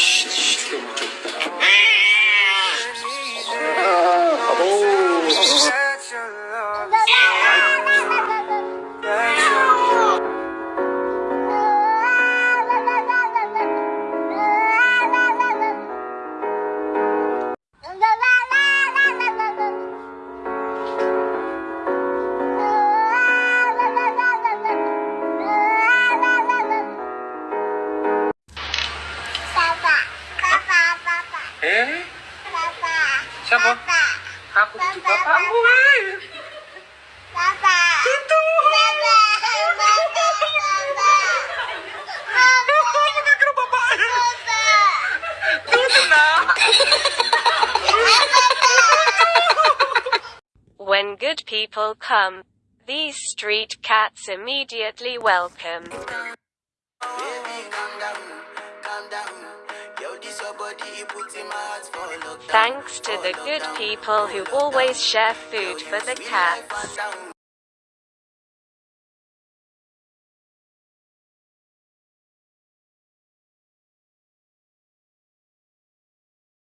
Oh. Eh? Papa. Siapa? Papa. Aku cucu bapakmu, weh. Papa. Itu. Papa. Papa. Bukan kira bapaknya. Tuh, tenang. When good people come, these street cats immediately welcome. Thanks to the good people who always share food for the cats.